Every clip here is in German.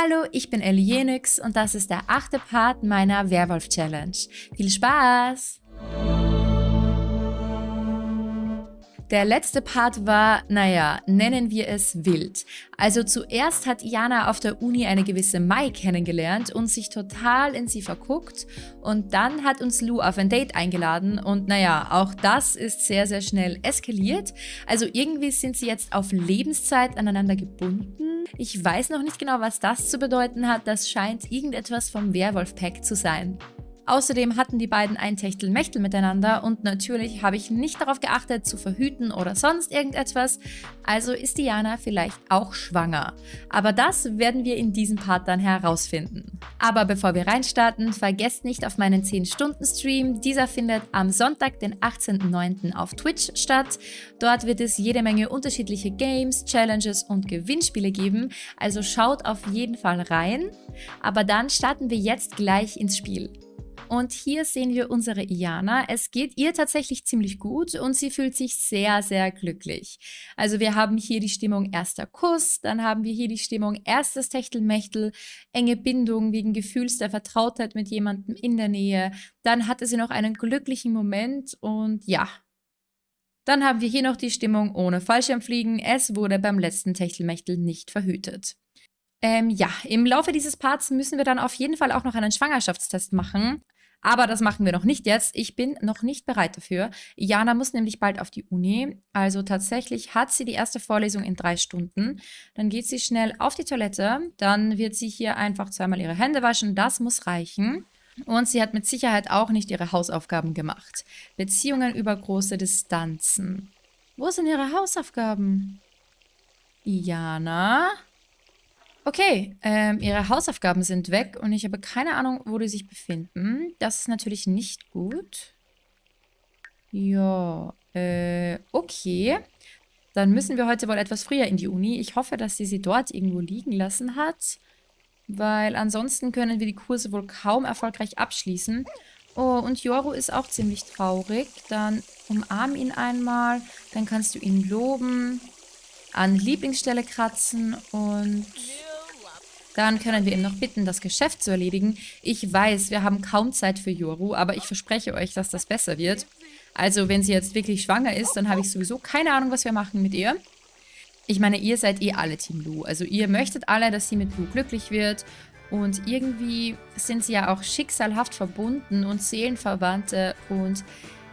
Hallo, ich bin Ellie und das ist der achte Part meiner Werwolf-Challenge. Viel Spaß! Der letzte Part war, naja, nennen wir es wild. Also zuerst hat Jana auf der Uni eine gewisse Mai kennengelernt und sich total in sie verguckt und dann hat uns Lou auf ein Date eingeladen und naja, auch das ist sehr, sehr schnell eskaliert. Also irgendwie sind sie jetzt auf Lebenszeit aneinander gebunden. Ich weiß noch nicht genau, was das zu bedeuten hat, das scheint irgendetwas vom Werwolf-Pack zu sein. Außerdem hatten die beiden ein Techtelmechtel miteinander und natürlich habe ich nicht darauf geachtet, zu verhüten oder sonst irgendetwas, also ist Diana vielleicht auch schwanger. Aber das werden wir in diesem Part dann herausfinden. Aber bevor wir reinstarten, vergesst nicht auf meinen 10-Stunden-Stream. Dieser findet am Sonntag, den 18.09. auf Twitch statt. Dort wird es jede Menge unterschiedliche Games, Challenges und Gewinnspiele geben, also schaut auf jeden Fall rein. Aber dann starten wir jetzt gleich ins Spiel. Und hier sehen wir unsere Iana. Es geht ihr tatsächlich ziemlich gut und sie fühlt sich sehr, sehr glücklich. Also wir haben hier die Stimmung erster Kuss, dann haben wir hier die Stimmung erstes Techtelmechtel, enge Bindung wegen Gefühls der Vertrautheit mit jemandem in der Nähe. Dann hatte sie noch einen glücklichen Moment und ja, dann haben wir hier noch die Stimmung ohne Fallschirmfliegen. Es wurde beim letzten Techtelmechtel nicht verhütet. Ähm, ja, im Laufe dieses Parts müssen wir dann auf jeden Fall auch noch einen Schwangerschaftstest machen. Aber das machen wir noch nicht jetzt. Ich bin noch nicht bereit dafür. Jana muss nämlich bald auf die Uni. Also tatsächlich hat sie die erste Vorlesung in drei Stunden. Dann geht sie schnell auf die Toilette. Dann wird sie hier einfach zweimal ihre Hände waschen. Das muss reichen. Und sie hat mit Sicherheit auch nicht ihre Hausaufgaben gemacht. Beziehungen über große Distanzen. Wo sind ihre Hausaufgaben? Jana? Okay, ähm, ihre Hausaufgaben sind weg und ich habe keine Ahnung, wo die sich befinden. Das ist natürlich nicht gut. Ja, äh, okay. Dann müssen wir heute wohl etwas früher in die Uni. Ich hoffe, dass sie sie dort irgendwo liegen lassen hat. Weil ansonsten können wir die Kurse wohl kaum erfolgreich abschließen. Oh, und Joru ist auch ziemlich traurig. Dann umarm ihn einmal. Dann kannst du ihn loben. An Lieblingsstelle kratzen und dann können wir ihn noch bitten, das Geschäft zu erledigen. Ich weiß, wir haben kaum Zeit für Yoru, aber ich verspreche euch, dass das besser wird. Also, wenn sie jetzt wirklich schwanger ist, dann habe ich sowieso keine Ahnung, was wir machen mit ihr. Ich meine, ihr seid eh alle Team Lu. Also, ihr möchtet alle, dass sie mit Lu glücklich wird. Und irgendwie sind sie ja auch schicksalhaft verbunden und Seelenverwandte. Und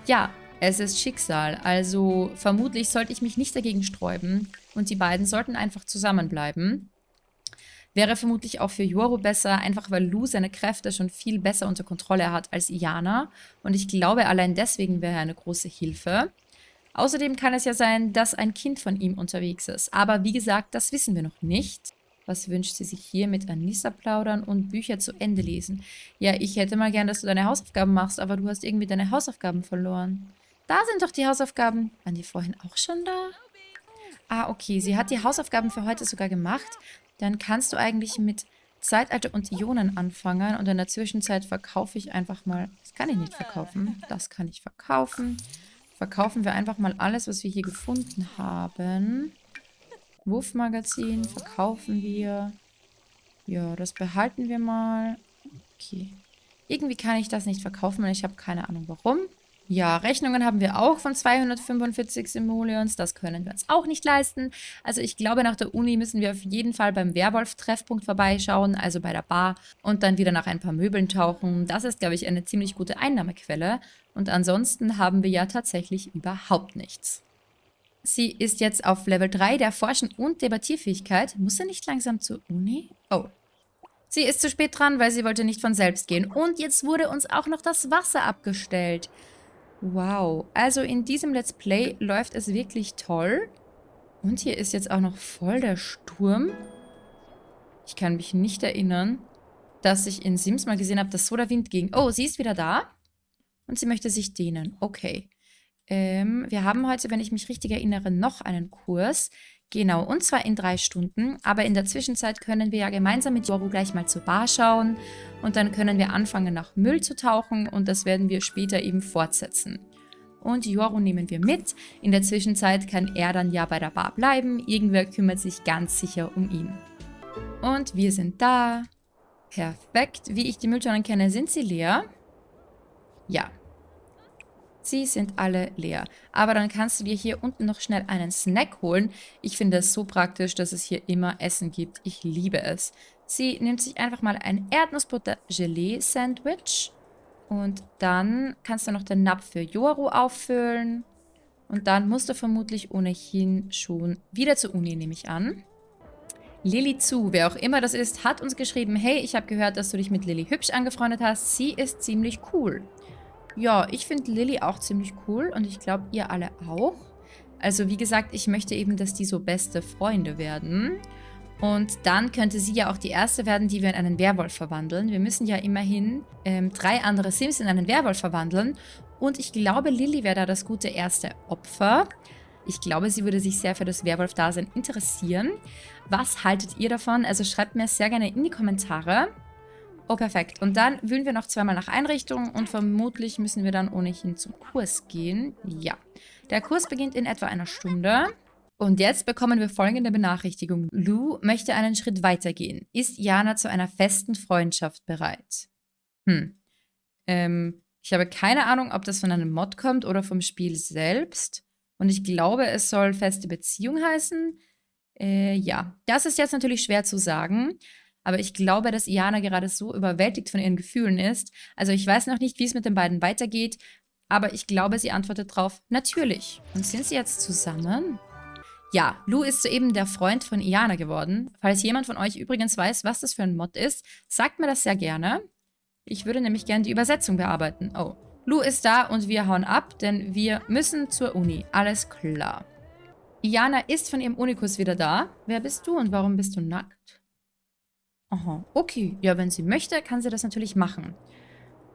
ja, es ist Schicksal. Also, vermutlich sollte ich mich nicht dagegen sträuben. Und die beiden sollten einfach zusammenbleiben. Wäre vermutlich auch für Yoru besser, einfach weil Lu seine Kräfte schon viel besser unter Kontrolle hat als Iana. Und ich glaube, allein deswegen wäre er eine große Hilfe. Außerdem kann es ja sein, dass ein Kind von ihm unterwegs ist. Aber wie gesagt, das wissen wir noch nicht. Was wünscht sie sich hier mit Anissa plaudern und Bücher zu Ende lesen? Ja, ich hätte mal gern, dass du deine Hausaufgaben machst, aber du hast irgendwie deine Hausaufgaben verloren. Da sind doch die Hausaufgaben. Waren die vorhin auch schon da? Ah, okay. Sie hat die Hausaufgaben für heute sogar gemacht dann kannst du eigentlich mit Zeitalter und Ionen anfangen und in der Zwischenzeit verkaufe ich einfach mal, das kann ich nicht verkaufen, das kann ich verkaufen. Verkaufen wir einfach mal alles, was wir hier gefunden haben. Wurfmagazin verkaufen wir. Ja, das behalten wir mal. Okay. Irgendwie kann ich das nicht verkaufen und ich habe keine Ahnung warum. Ja, Rechnungen haben wir auch von 245 Simoleons. Das können wir uns auch nicht leisten. Also ich glaube, nach der Uni müssen wir auf jeden Fall beim Werwolf-Treffpunkt vorbeischauen, also bei der Bar, und dann wieder nach ein paar Möbeln tauchen. Das ist, glaube ich, eine ziemlich gute Einnahmequelle. Und ansonsten haben wir ja tatsächlich überhaupt nichts. Sie ist jetzt auf Level 3 der Forschen- und Debattierfähigkeit. Muss sie nicht langsam zur Uni? Oh. Sie ist zu spät dran, weil sie wollte nicht von selbst gehen. Und jetzt wurde uns auch noch das Wasser abgestellt. Wow, also in diesem Let's Play läuft es wirklich toll. Und hier ist jetzt auch noch voll der Sturm. Ich kann mich nicht erinnern, dass ich in Sims mal gesehen habe, dass so der Wind ging. Oh, sie ist wieder da. Und sie möchte sich dehnen. Okay. Ähm, wir haben heute, wenn ich mich richtig erinnere, noch einen Kurs. Genau, und zwar in drei Stunden. Aber in der Zwischenzeit können wir ja gemeinsam mit Yoru gleich mal zur Bar schauen. Und dann können wir anfangen, nach Müll zu tauchen. Und das werden wir später eben fortsetzen. Und Yoru nehmen wir mit. In der Zwischenzeit kann er dann ja bei der Bar bleiben. Irgendwer kümmert sich ganz sicher um ihn. Und wir sind da. Perfekt. Wie ich die Mülltonnen kenne, sind sie leer. Ja. Sie sind alle leer. Aber dann kannst du dir hier unten noch schnell einen Snack holen. Ich finde es so praktisch, dass es hier immer Essen gibt. Ich liebe es. Sie nimmt sich einfach mal ein Erdnussbutter-Gelee-Sandwich. Und dann kannst du noch den Napf für Yoru auffüllen. Und dann musst du vermutlich ohnehin schon wieder zur Uni, nehme ich an. Lilly Zu, wer auch immer das ist, hat uns geschrieben, hey, ich habe gehört, dass du dich mit Lilly hübsch angefreundet hast. Sie ist ziemlich cool. Ja, ich finde Lilly auch ziemlich cool und ich glaube, ihr alle auch. Also wie gesagt, ich möchte eben, dass die so beste Freunde werden. Und dann könnte sie ja auch die erste werden, die wir in einen Werwolf verwandeln. Wir müssen ja immerhin ähm, drei andere Sims in einen Werwolf verwandeln. Und ich glaube, Lilly wäre da das gute erste Opfer. Ich glaube, sie würde sich sehr für das Werwolf-Dasein interessieren. Was haltet ihr davon? Also schreibt mir sehr gerne in die Kommentare. Oh, perfekt. Und dann wühlen wir noch zweimal nach Einrichtung und vermutlich müssen wir dann ohnehin zum Kurs gehen. Ja. Der Kurs beginnt in etwa einer Stunde. Und jetzt bekommen wir folgende Benachrichtigung. Lou möchte einen Schritt weitergehen. Ist Jana zu einer festen Freundschaft bereit? Hm. Ähm, ich habe keine Ahnung, ob das von einem Mod kommt oder vom Spiel selbst. Und ich glaube, es soll feste Beziehung heißen. Äh, ja, das ist jetzt natürlich schwer zu sagen. Aber ich glaube, dass Iana gerade so überwältigt von ihren Gefühlen ist. Also ich weiß noch nicht, wie es mit den beiden weitergeht. Aber ich glaube, sie antwortet drauf, natürlich. Und sind sie jetzt zusammen? Ja, Lou ist soeben der Freund von Iana geworden. Falls jemand von euch übrigens weiß, was das für ein Mod ist, sagt mir das sehr gerne. Ich würde nämlich gerne die Übersetzung bearbeiten. Oh, Lou ist da und wir hauen ab, denn wir müssen zur Uni. Alles klar. Iana ist von ihrem Unikus wieder da. Wer bist du und warum bist du nackt? Aha, okay. Ja, wenn sie möchte, kann sie das natürlich machen.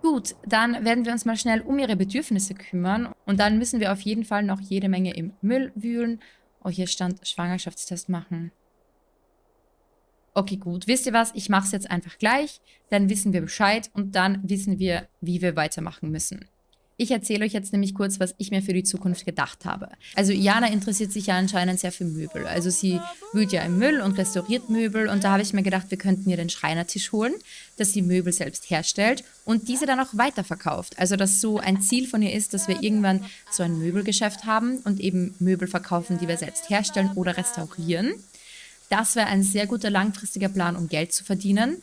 Gut, dann werden wir uns mal schnell um ihre Bedürfnisse kümmern. Und dann müssen wir auf jeden Fall noch jede Menge im Müll wühlen. Oh, hier stand Schwangerschaftstest machen. Okay, gut. Wisst ihr was? Ich mache es jetzt einfach gleich. Dann wissen wir Bescheid und dann wissen wir, wie wir weitermachen müssen. Ich erzähle euch jetzt nämlich kurz, was ich mir für die Zukunft gedacht habe. Also Iana interessiert sich ja anscheinend sehr für Möbel. Also sie wühlt ja im Müll und restauriert Möbel und da habe ich mir gedacht, wir könnten ihr den Schreinertisch holen, dass sie Möbel selbst herstellt und diese dann auch weiterverkauft. Also dass so ein Ziel von ihr ist, dass wir irgendwann so ein Möbelgeschäft haben und eben Möbel verkaufen, die wir selbst herstellen oder restaurieren. Das wäre ein sehr guter langfristiger Plan, um Geld zu verdienen.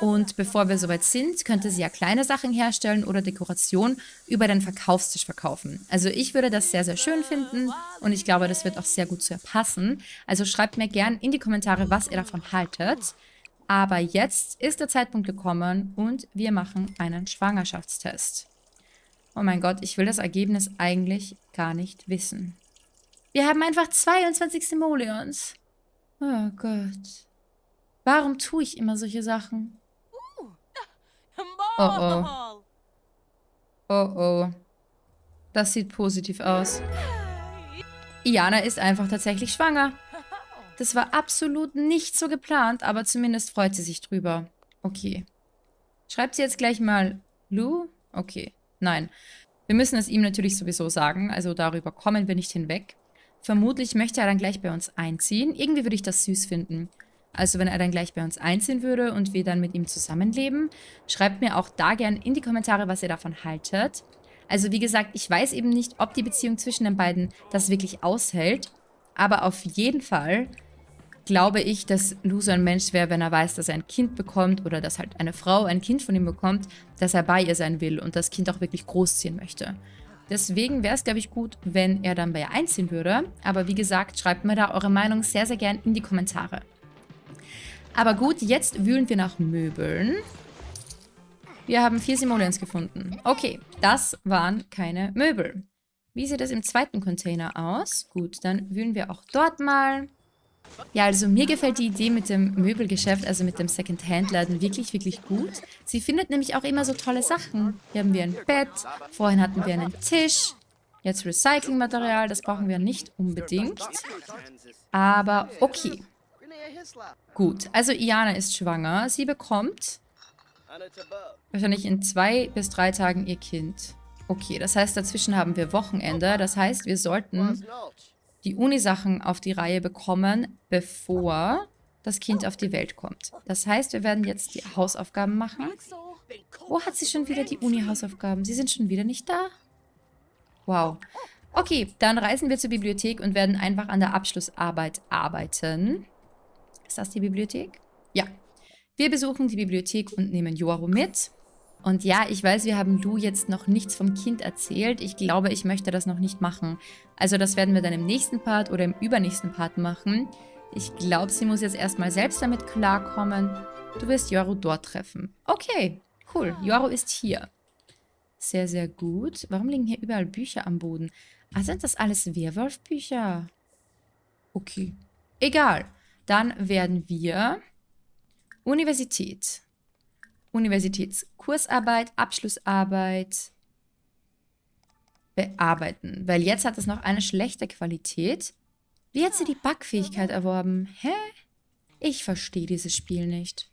Und bevor wir soweit sind, könnte sie ja kleine Sachen herstellen oder Dekoration über den Verkaufstisch verkaufen. Also ich würde das sehr, sehr schön finden und ich glaube, das wird auch sehr gut zu ihr passen. Also schreibt mir gern in die Kommentare, was ihr davon haltet. Aber jetzt ist der Zeitpunkt gekommen und wir machen einen Schwangerschaftstest. Oh mein Gott, ich will das Ergebnis eigentlich gar nicht wissen. Wir haben einfach 22 Simoleons. Oh Gott. Warum tue ich immer solche Sachen? Oh oh. Oh oh. Das sieht positiv aus. Iana ist einfach tatsächlich schwanger. Das war absolut nicht so geplant, aber zumindest freut sie sich drüber. Okay. Schreibt sie jetzt gleich mal Lou? Okay. Nein. Wir müssen es ihm natürlich sowieso sagen, also darüber kommen wir nicht hinweg. Vermutlich möchte er dann gleich bei uns einziehen. Irgendwie würde ich das süß finden. Also wenn er dann gleich bei uns einziehen würde und wir dann mit ihm zusammenleben. Schreibt mir auch da gern in die Kommentare, was ihr davon haltet. Also wie gesagt, ich weiß eben nicht, ob die Beziehung zwischen den beiden das wirklich aushält. Aber auf jeden Fall glaube ich, dass Lou so ein Mensch wäre, wenn er weiß, dass er ein Kind bekommt oder dass halt eine Frau ein Kind von ihm bekommt, dass er bei ihr sein will und das Kind auch wirklich großziehen möchte. Deswegen wäre es, glaube ich, gut, wenn er dann bei ihr einziehen würde. Aber wie gesagt, schreibt mir da eure Meinung sehr, sehr gern in die Kommentare. Aber gut, jetzt wühlen wir nach Möbeln. Wir haben vier Simoleons gefunden. Okay, das waren keine Möbel. Wie sieht das im zweiten Container aus? Gut, dann wühlen wir auch dort mal. Ja, also mir gefällt die Idee mit dem Möbelgeschäft, also mit dem Second-Hand-Laden wirklich, wirklich gut. Sie findet nämlich auch immer so tolle Sachen. Hier haben wir ein Bett, vorhin hatten wir einen Tisch, jetzt Recyclingmaterial, das brauchen wir nicht unbedingt. Aber okay. Gut, also Iana ist schwanger. Sie bekommt wahrscheinlich in zwei bis drei Tagen ihr Kind. Okay, das heißt, dazwischen haben wir Wochenende. Das heißt, wir sollten die Uni-Sachen auf die Reihe bekommen, bevor das Kind auf die Welt kommt. Das heißt, wir werden jetzt die Hausaufgaben machen. Wo hat sie schon wieder die Uni-Hausaufgaben? Sie sind schon wieder nicht da? Wow. Okay, dann reisen wir zur Bibliothek und werden einfach an der Abschlussarbeit arbeiten. Ist das die Bibliothek? Ja. Wir besuchen die Bibliothek und nehmen Joaro mit. Und ja, ich weiß, wir haben Lu jetzt noch nichts vom Kind erzählt. Ich glaube, ich möchte das noch nicht machen. Also das werden wir dann im nächsten Part oder im übernächsten Part machen. Ich glaube, sie muss jetzt erstmal selbst damit klarkommen. Du wirst Yoru dort treffen. Okay, cool. Yoru ist hier. Sehr, sehr gut. Warum liegen hier überall Bücher am Boden? Ah, sind das alles Werwolf-Bücher? Okay. Egal. Dann werden wir Universität. Universitätskursarbeit, Abschlussarbeit bearbeiten. Weil jetzt hat es noch eine schlechte Qualität. Wie hat sie die Backfähigkeit erworben? Hä? Ich verstehe dieses Spiel nicht.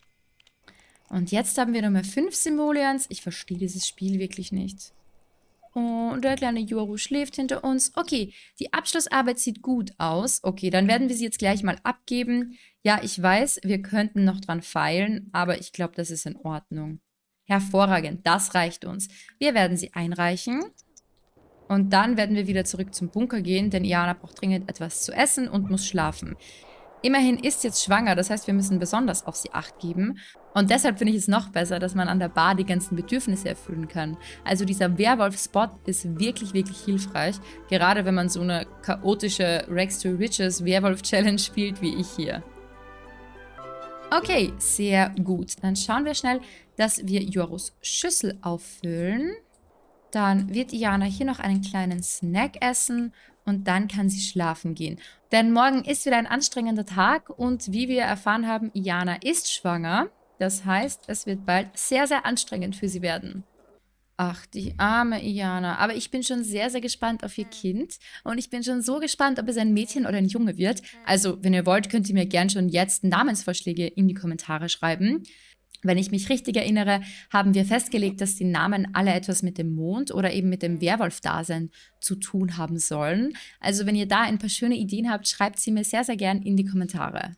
Und jetzt haben wir nochmal fünf Simoleons. Ich verstehe dieses Spiel wirklich nicht. Und der kleine Yoru schläft hinter uns. Okay, die Abschlussarbeit sieht gut aus. Okay, dann werden wir sie jetzt gleich mal abgeben. Ja, ich weiß, wir könnten noch dran feilen, aber ich glaube, das ist in Ordnung. Hervorragend, das reicht uns. Wir werden sie einreichen. Und dann werden wir wieder zurück zum Bunker gehen, denn Iana braucht dringend etwas zu essen und muss schlafen. Immerhin ist jetzt schwanger, das heißt, wir müssen besonders auf sie Acht geben. Und deshalb finde ich es noch besser, dass man an der Bar die ganzen Bedürfnisse erfüllen kann. Also dieser Werwolf-Spot ist wirklich, wirklich hilfreich. Gerade wenn man so eine chaotische Rex to Riches Werwolf-Challenge spielt wie ich hier. Okay, sehr gut. Dann schauen wir schnell, dass wir Jorus Schüssel auffüllen. Dann wird Iana hier noch einen kleinen Snack essen und dann kann sie schlafen gehen. Denn morgen ist wieder ein anstrengender Tag und wie wir erfahren haben, Iana ist schwanger. Das heißt, es wird bald sehr, sehr anstrengend für sie werden. Ach, die arme Iana. Aber ich bin schon sehr, sehr gespannt auf ihr Kind. Und ich bin schon so gespannt, ob es ein Mädchen oder ein Junge wird. Also, wenn ihr wollt, könnt ihr mir gern schon jetzt Namensvorschläge in die Kommentare schreiben. Wenn ich mich richtig erinnere, haben wir festgelegt, dass die Namen alle etwas mit dem Mond oder eben mit dem Werwolf-Dasein zu tun haben sollen. Also wenn ihr da ein paar schöne Ideen habt, schreibt sie mir sehr, sehr gern in die Kommentare.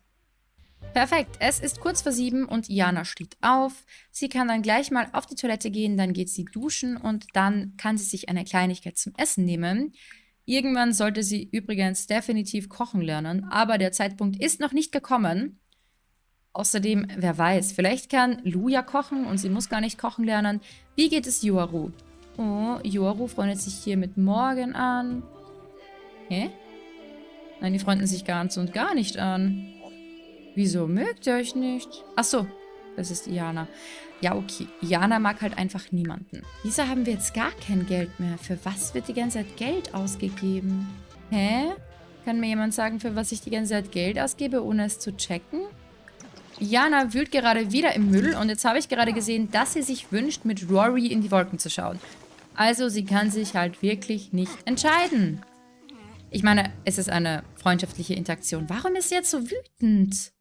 Perfekt, es ist kurz vor sieben und Jana steht auf. Sie kann dann gleich mal auf die Toilette gehen, dann geht sie duschen und dann kann sie sich eine Kleinigkeit zum Essen nehmen. Irgendwann sollte sie übrigens definitiv kochen lernen, aber der Zeitpunkt ist noch nicht gekommen. Außerdem, wer weiß, vielleicht kann Luja kochen und sie muss gar nicht kochen lernen. Wie geht es Yoru? Oh, Yoru freundet sich hier mit Morgen an. Hä? Nein, die freunden sich ganz und gar nicht an. Wieso mögt ihr euch nicht? Ach so, das ist Iana. Ja, okay. Iana mag halt einfach niemanden. Wieso haben wir jetzt gar kein Geld mehr? Für was wird die ganze Zeit Geld ausgegeben? Hä? Kann mir jemand sagen, für was ich die ganze Zeit Geld ausgebe, ohne es zu checken? Iana wühlt gerade wieder im Müll und jetzt habe ich gerade gesehen, dass sie sich wünscht, mit Rory in die Wolken zu schauen. Also sie kann sich halt wirklich nicht entscheiden. Ich meine, es ist eine freundschaftliche Interaktion. Warum ist sie jetzt so wütend?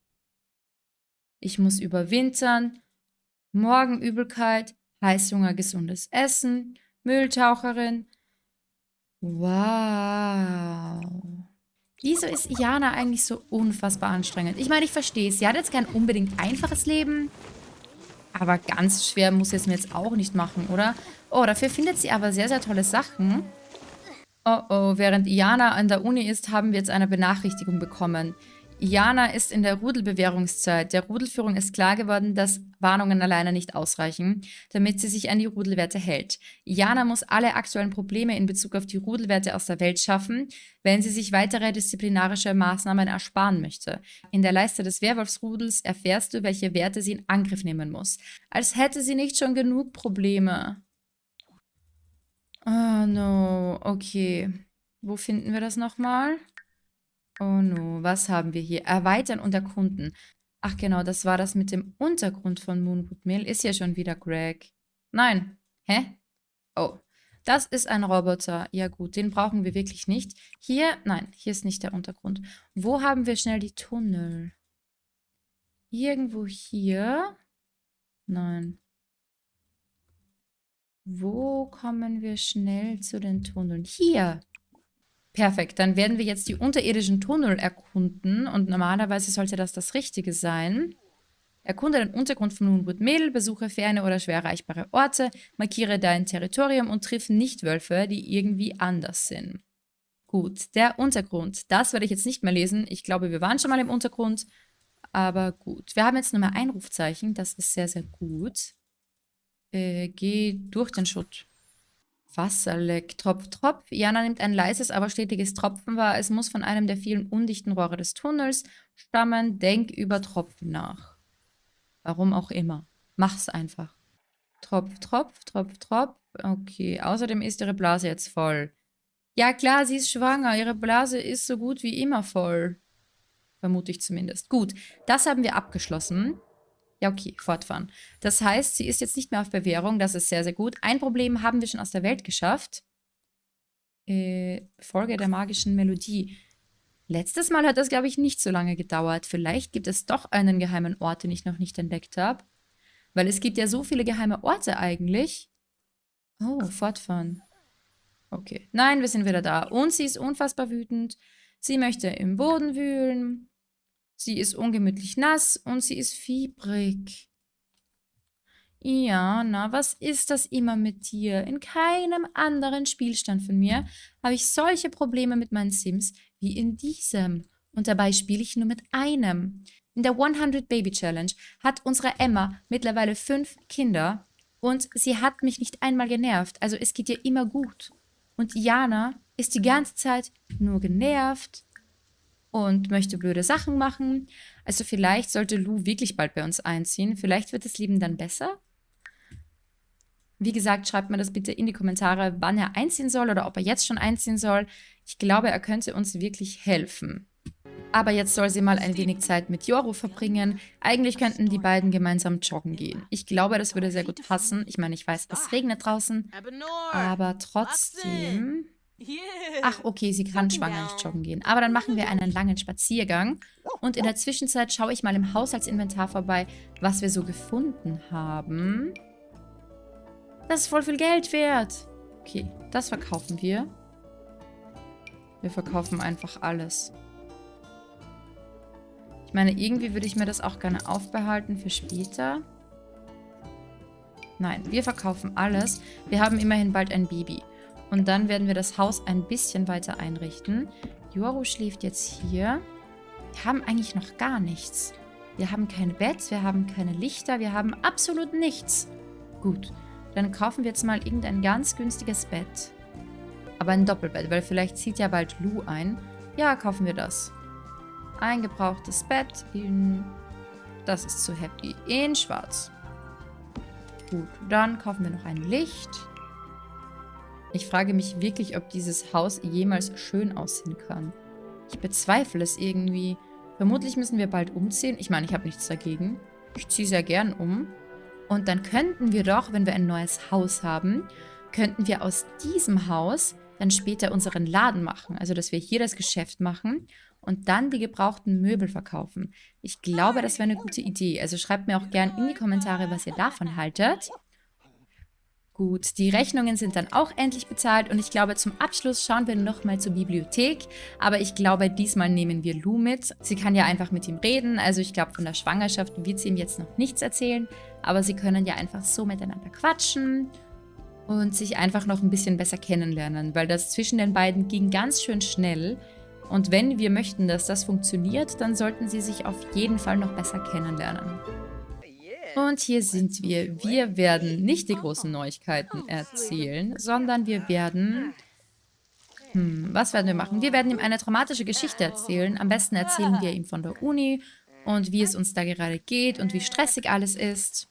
Ich muss überwintern, Morgenübelkeit, Heißhunger, gesundes Essen, Mülltaucherin. Wow. Wieso ist Iana eigentlich so unfassbar anstrengend? Ich meine, ich verstehe es. Sie hat jetzt kein unbedingt einfaches Leben. Aber ganz schwer muss sie es mir jetzt auch nicht machen, oder? Oh, dafür findet sie aber sehr, sehr tolle Sachen. Oh oh, während Iana an der Uni ist, haben wir jetzt eine Benachrichtigung bekommen. Jana ist in der Rudelbewährungszeit. Der Rudelführung ist klar geworden, dass Warnungen alleine nicht ausreichen, damit sie sich an die Rudelwerte hält. Jana muss alle aktuellen Probleme in Bezug auf die Rudelwerte aus der Welt schaffen, wenn sie sich weitere disziplinarische Maßnahmen ersparen möchte. In der Leiste des Werwolfsrudels erfährst du, welche Werte sie in Angriff nehmen muss. Als hätte sie nicht schon genug Probleme. Oh no, okay. Wo finden wir das nochmal? Oh no, was haben wir hier? Erweitern und erkunden. Ach genau, das war das mit dem Untergrund von Moonwood Mill. Ist ja schon wieder Greg. Nein. Hä? Oh, das ist ein Roboter. Ja gut, den brauchen wir wirklich nicht. Hier, nein, hier ist nicht der Untergrund. Wo haben wir schnell die Tunnel? Irgendwo hier? Nein. Wo kommen wir schnell zu den Tunneln? Hier. Perfekt, dann werden wir jetzt die unterirdischen Tunnel erkunden und normalerweise sollte das das Richtige sein. Erkunde den Untergrund von Moonwood Mädel, besuche ferne oder schwer erreichbare Orte, markiere dein Territorium und triff Nichtwölfe, die irgendwie anders sind. Gut, der Untergrund. Das werde ich jetzt nicht mehr lesen. Ich glaube, wir waren schon mal im Untergrund. Aber gut. Wir haben jetzt nur mehr ein Rufzeichen. Das ist sehr, sehr gut. Äh, geh durch den Schutt. Wasserleck. Tropf, Tropf. Jana nimmt ein leises, aber stetiges Tropfen wahr. Es muss von einem der vielen undichten Rohre des Tunnels stammen. Denk über Tropfen nach. Warum auch immer. Mach's einfach. Tropf, Tropf, Tropf, Tropf. Okay, außerdem ist ihre Blase jetzt voll. Ja klar, sie ist schwanger. Ihre Blase ist so gut wie immer voll. Vermute ich zumindest. Gut, das haben wir abgeschlossen. Ja, okay, fortfahren. Das heißt, sie ist jetzt nicht mehr auf Bewährung. Das ist sehr, sehr gut. Ein Problem haben wir schon aus der Welt geschafft. Äh, Folge der magischen Melodie. Letztes Mal hat das, glaube ich, nicht so lange gedauert. Vielleicht gibt es doch einen geheimen Ort, den ich noch nicht entdeckt habe. Weil es gibt ja so viele geheime Orte eigentlich. Oh, fortfahren. Okay. Nein, wir sind wieder da. Und sie ist unfassbar wütend. Sie möchte im Boden wühlen. Sie ist ungemütlich nass und sie ist fiebrig. Ja, na, was ist das immer mit dir? In keinem anderen Spielstand von mir habe ich solche Probleme mit meinen Sims wie in diesem. Und dabei spiele ich nur mit einem. In der 100 Baby Challenge hat unsere Emma mittlerweile fünf Kinder und sie hat mich nicht einmal genervt. Also es geht ihr immer gut. Und Jana ist die ganze Zeit nur genervt und möchte blöde Sachen machen. Also vielleicht sollte Lou wirklich bald bei uns einziehen. Vielleicht wird das Leben dann besser. Wie gesagt, schreibt mir das bitte in die Kommentare, wann er einziehen soll oder ob er jetzt schon einziehen soll. Ich glaube, er könnte uns wirklich helfen. Aber jetzt soll sie mal ein wenig Zeit mit Yoru verbringen. Eigentlich könnten die beiden gemeinsam joggen gehen. Ich glaube, das würde sehr gut passen. Ich meine, ich weiß, es regnet draußen. Aber trotzdem... Ach, okay, sie kann schwanger nicht joggen gehen. Aber dann machen wir einen langen Spaziergang. Und in der Zwischenzeit schaue ich mal im Haushaltsinventar vorbei, was wir so gefunden haben. Das ist voll viel Geld wert. Okay, das verkaufen wir. Wir verkaufen einfach alles. Ich meine, irgendwie würde ich mir das auch gerne aufbehalten für später. Nein, wir verkaufen alles. Wir haben immerhin bald ein Baby. Und dann werden wir das Haus ein bisschen weiter einrichten. Yoru schläft jetzt hier. Wir haben eigentlich noch gar nichts. Wir haben kein Bett, wir haben keine Lichter, wir haben absolut nichts. Gut, dann kaufen wir jetzt mal irgendein ganz günstiges Bett. Aber ein Doppelbett, weil vielleicht zieht ja bald Lou ein. Ja, kaufen wir das. Ein gebrauchtes Bett in... Das ist zu happy. In schwarz. Gut, dann kaufen wir noch ein Licht. Ich frage mich wirklich, ob dieses Haus jemals schön aussehen kann. Ich bezweifle es irgendwie. Vermutlich müssen wir bald umziehen. Ich meine, ich habe nichts dagegen. Ich ziehe sehr gern um. Und dann könnten wir doch, wenn wir ein neues Haus haben, könnten wir aus diesem Haus dann später unseren Laden machen. Also, dass wir hier das Geschäft machen und dann die gebrauchten Möbel verkaufen. Ich glaube, das wäre eine gute Idee. Also schreibt mir auch gern in die Kommentare, was ihr davon haltet. Gut, die Rechnungen sind dann auch endlich bezahlt und ich glaube, zum Abschluss schauen wir nochmal zur Bibliothek. Aber ich glaube, diesmal nehmen wir Lou mit. Sie kann ja einfach mit ihm reden. Also ich glaube, von der Schwangerschaft wird sie ihm jetzt noch nichts erzählen. Aber sie können ja einfach so miteinander quatschen und sich einfach noch ein bisschen besser kennenlernen. Weil das zwischen den beiden ging ganz schön schnell. Und wenn wir möchten, dass das funktioniert, dann sollten sie sich auf jeden Fall noch besser kennenlernen. Und hier sind wir. Wir werden nicht die großen Neuigkeiten erzählen, sondern wir werden... Hm, was werden wir machen? Wir werden ihm eine dramatische Geschichte erzählen. Am besten erzählen wir ihm von der Uni und wie es uns da gerade geht und wie stressig alles ist.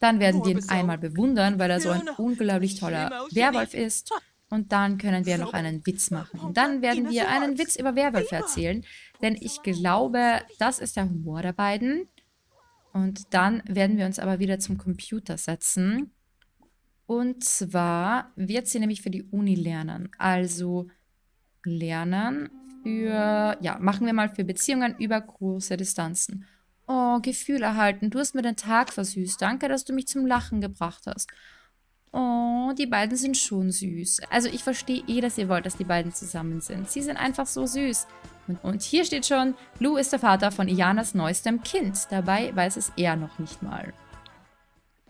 Dann werden wir ihn einmal bewundern, weil er so ein unglaublich toller Werwolf ist. Und dann können wir noch einen Witz machen. Und dann werden wir einen Witz über Werwölfe erzählen. Denn ich glaube, das ist der Humor der beiden. Und dann werden wir uns aber wieder zum Computer setzen. Und zwar wird sie nämlich für die Uni lernen. Also lernen für, ja, machen wir mal für Beziehungen über große Distanzen. Oh, Gefühl erhalten. Du hast mir den Tag versüßt. Danke, dass du mich zum Lachen gebracht hast. Oh, die beiden sind schon süß. Also ich verstehe eh, dass ihr wollt, dass die beiden zusammen sind. Sie sind einfach so süß. Und, hier steht schon, Lou ist der Vater von Ianas neuestem Kind. Dabei weiß es er noch nicht mal.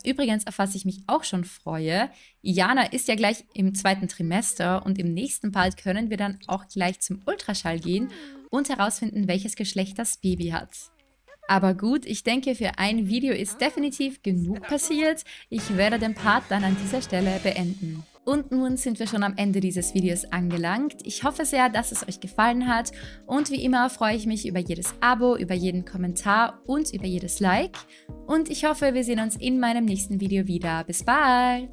Übrigens, auf was ich mich auch schon freue, Iana ist ja gleich im zweiten Trimester und im nächsten Part können wir dann auch gleich zum Ultraschall gehen und herausfinden, welches Geschlecht das Baby hat. Aber gut, ich denke, für ein Video ist definitiv genug passiert. Ich werde den Part dann an dieser Stelle beenden. Und nun sind wir schon am Ende dieses Videos angelangt. Ich hoffe sehr, dass es euch gefallen hat und wie immer freue ich mich über jedes Abo, über jeden Kommentar und über jedes Like. Und ich hoffe, wir sehen uns in meinem nächsten Video wieder. Bis bald!